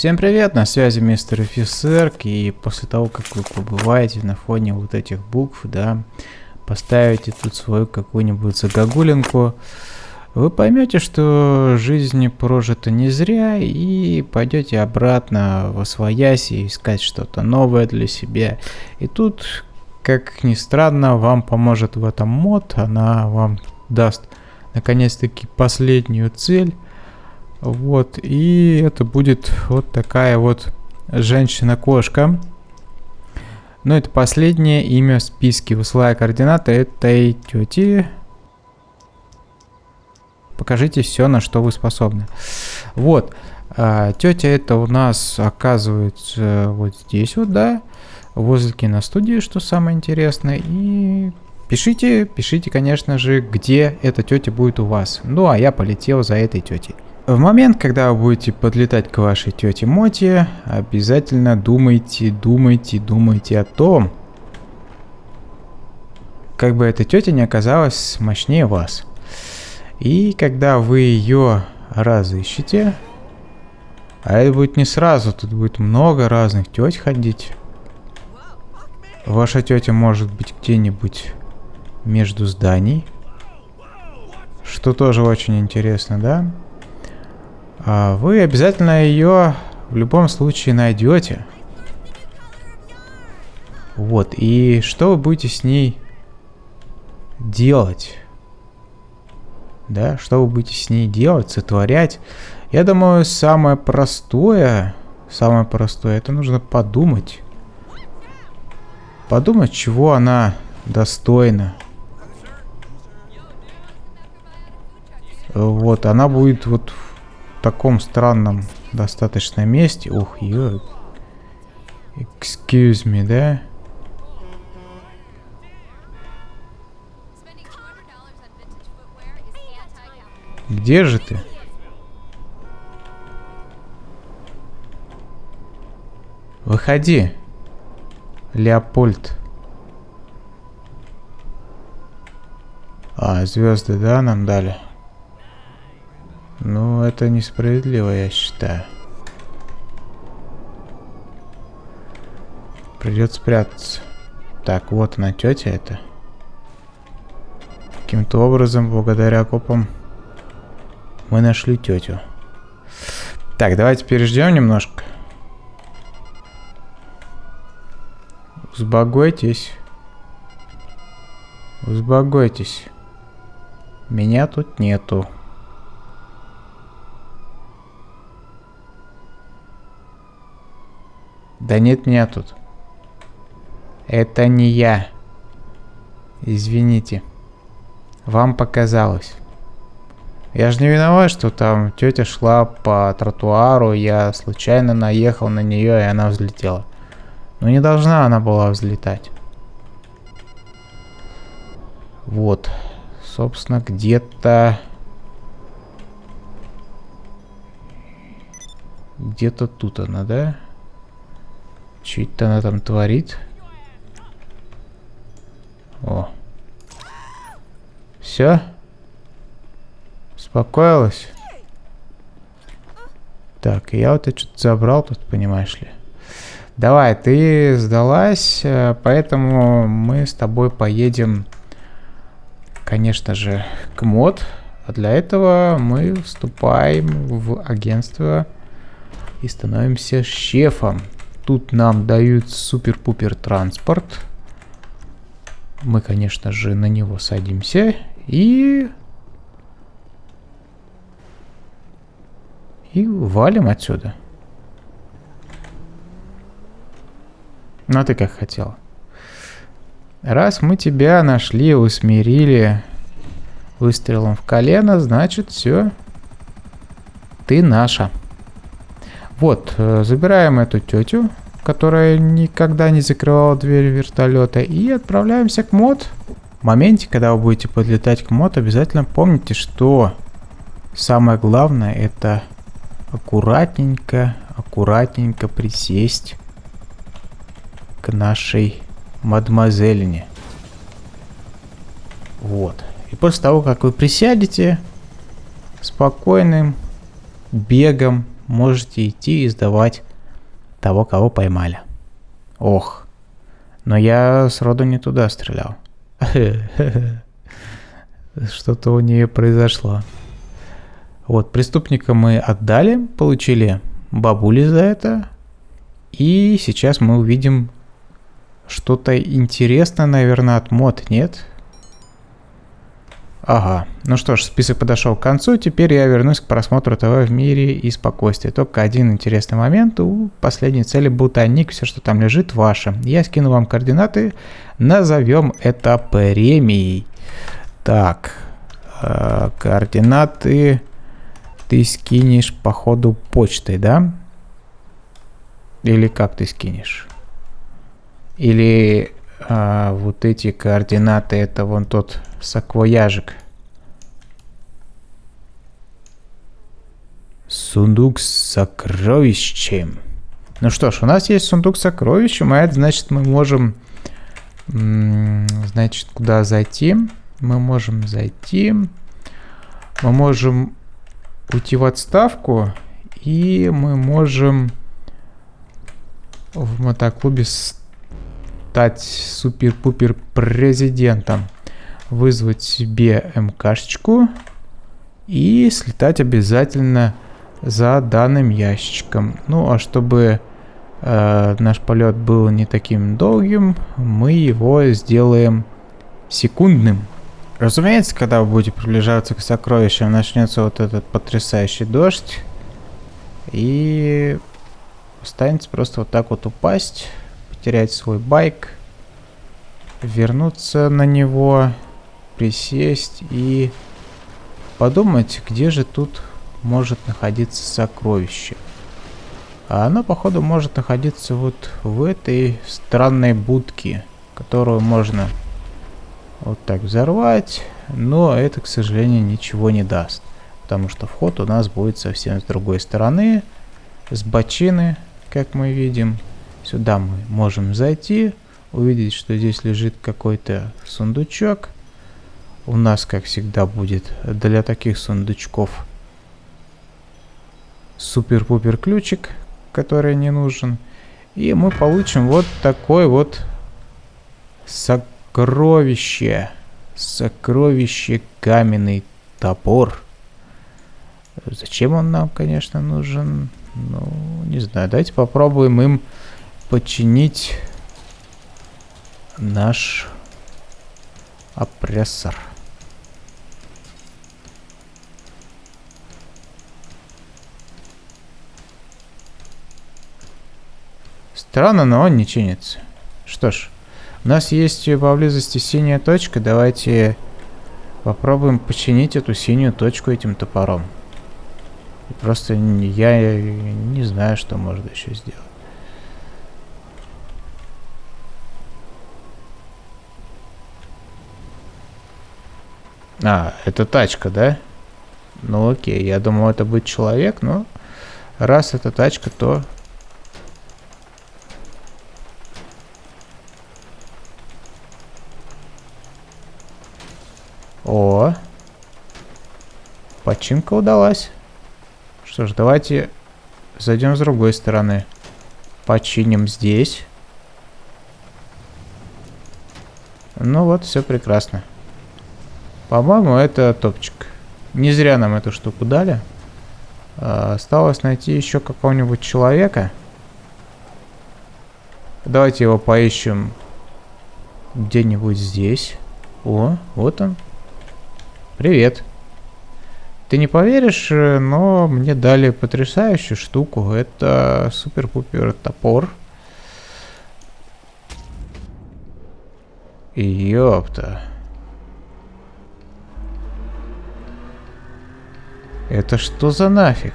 Всем привет, на связи мистер офицер, и после того, как вы побываете на фоне вот этих букв, да, поставите тут свою какую-нибудь загогулинку, вы поймете, что жизнь прожита не зря, и пойдете обратно в освоясь и искать что-то новое для себя. И тут, как ни странно, вам поможет в этом мод, она вам даст наконец-таки последнюю цель, вот, и это будет вот такая вот женщина-кошка. Но это последнее имя в списке. Высылая координаты этой тети. Покажите все, на что вы способны. Вот. А, тетя это у нас оказывается вот здесь вот, да. Возле киностудии, что самое интересное. И пишите, пишите, конечно же, где эта тетя будет у вас. Ну, а я полетел за этой тетей. В момент, когда вы будете подлетать к вашей тете Моти, обязательно думайте, думайте, думайте о том, как бы эта тетя не оказалась мощнее вас. И когда вы ее разыщете, а это будет не сразу, тут будет много разных теть ходить. Ваша тетя может быть где-нибудь между зданий, что тоже очень интересно, да? А вы обязательно ее в любом случае найдете. Вот, и что вы будете с ней делать? Да, что вы будете с ней делать, сотворять? Я думаю, самое простое, самое простое, это нужно подумать. Подумать, чего она достойна. Вот, она будет вот таком странном достаточно месте. Ух, ё. Excuse me, да? Где же ты? Выходи, Леопольд. А, звезды, да, нам дали? Ну, это несправедливо, я считаю. Придется спрятаться. Так, вот она, тетя это. Каким-то образом, благодаря копам, мы нашли тетю. Так, давайте переждем немножко. Узбогойтесь. Узбогойтесь. Меня тут нету. Да нет меня тут. Это не я. Извините. Вам показалось. Я же не виноват, что там тетя шла по тротуару, я случайно наехал на нее, и она взлетела. Но не должна она была взлетать. Вот. Собственно, где-то... Где-то тут она, да? Что это она там творит? О. Все? Успокоилась? Так, я вот это что-то забрал тут, понимаешь ли. Давай, ты сдалась, э, поэтому мы с тобой поедем, конечно же, к мод. А для этого мы вступаем в агентство и становимся шефом. Тут нам дают супер-пупер транспорт. Мы, конечно же, на него садимся и... И валим отсюда. Ну, а ты как хотела. Раз мы тебя нашли, усмирили выстрелом в колено, значит, все. Ты наша. Вот, э, забираем эту тетю, которая никогда не закрывала дверь вертолета, и отправляемся к мод. В моменте, когда вы будете подлетать к мод, обязательно помните, что самое главное это аккуратненько, аккуратненько присесть к нашей мадемуазелине. Вот. И после того, как вы присядете, спокойным бегом можете идти и сдавать того, кого поймали. Ох, но я сроду не туда стрелял. Что-то у нее произошло. Вот, преступника мы отдали, получили бабули за это. И сейчас мы увидим что-то интересное, наверное, от мод, нет? Ага. Ну что ж, список подошел к концу. Теперь я вернусь к просмотру ТВ в мире и спокойствии. Только один интересный момент. У последней цели ботаник. Все, что там лежит, ваше. Я скину вам координаты. Назовем это премией. Так. Э, координаты ты скинешь по ходу почтой, да? Или как ты скинешь? Или а, вот эти координаты, это вон тот саквояжик. Сундук с сокровищем. Ну что ж, у нас есть сундук с сокровищем, а это значит мы можем... Значит, куда зайти? Мы можем зайти. Мы можем уйти в отставку. И мы можем в мотоклубе стать супер-пупер президентом. Вызвать себе МКшечку и слетать обязательно за данным ящичком. Ну а чтобы э, наш полет был не таким долгим, мы его сделаем секундным. Разумеется, когда вы будете приближаться к сокровищам, начнется вот этот потрясающий дождь. И останется просто вот так вот упасть потерять свой байк, вернуться на него, присесть и подумать, где же тут может находиться сокровище. А оно, походу, может находиться вот в этой странной будке, которую можно вот так взорвать, но это, к сожалению, ничего не даст. Потому что вход у нас будет совсем с другой стороны, с бочины, как мы видим. Сюда мы можем зайти, увидеть, что здесь лежит какой-то сундучок. У нас, как всегда, будет для таких сундучков супер-пупер ключик, который не нужен. И мы получим вот такой вот сокровище. Сокровище каменный топор. Зачем он нам, конечно, нужен? Ну, не знаю. Давайте попробуем им починить наш опрессор. Странно, но он не чинится. Что ж, у нас есть поблизости синяя точка. Давайте попробуем починить эту синюю точку этим топором. Просто я не знаю, что можно еще сделать. А, это тачка, да? Ну окей, я думал это будет человек, но раз это тачка, то... О! Починка удалась. Что ж, давайте зайдем с другой стороны. Починим здесь. Ну вот, все прекрасно. По-моему, это топчик. Не зря нам эту штуку дали. А, осталось найти еще какого-нибудь человека. Давайте его поищем где-нибудь здесь. О, вот он. Привет. Ты не поверишь, но мне дали потрясающую штуку. Это супер-пупер топор. Ёпта. Это что за нафиг?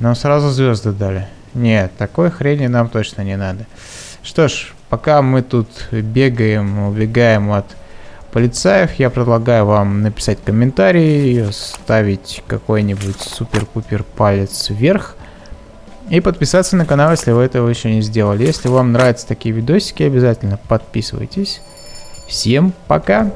Нам сразу звезды дали. Нет, такой хрени нам точно не надо. Что ж, пока мы тут бегаем, убегаем от полицаев, я предлагаю вам написать комментарий, ставить какой-нибудь супер-пупер палец вверх и подписаться на канал, если вы этого еще не сделали. Если вам нравятся такие видосики, обязательно подписывайтесь. Всем пока!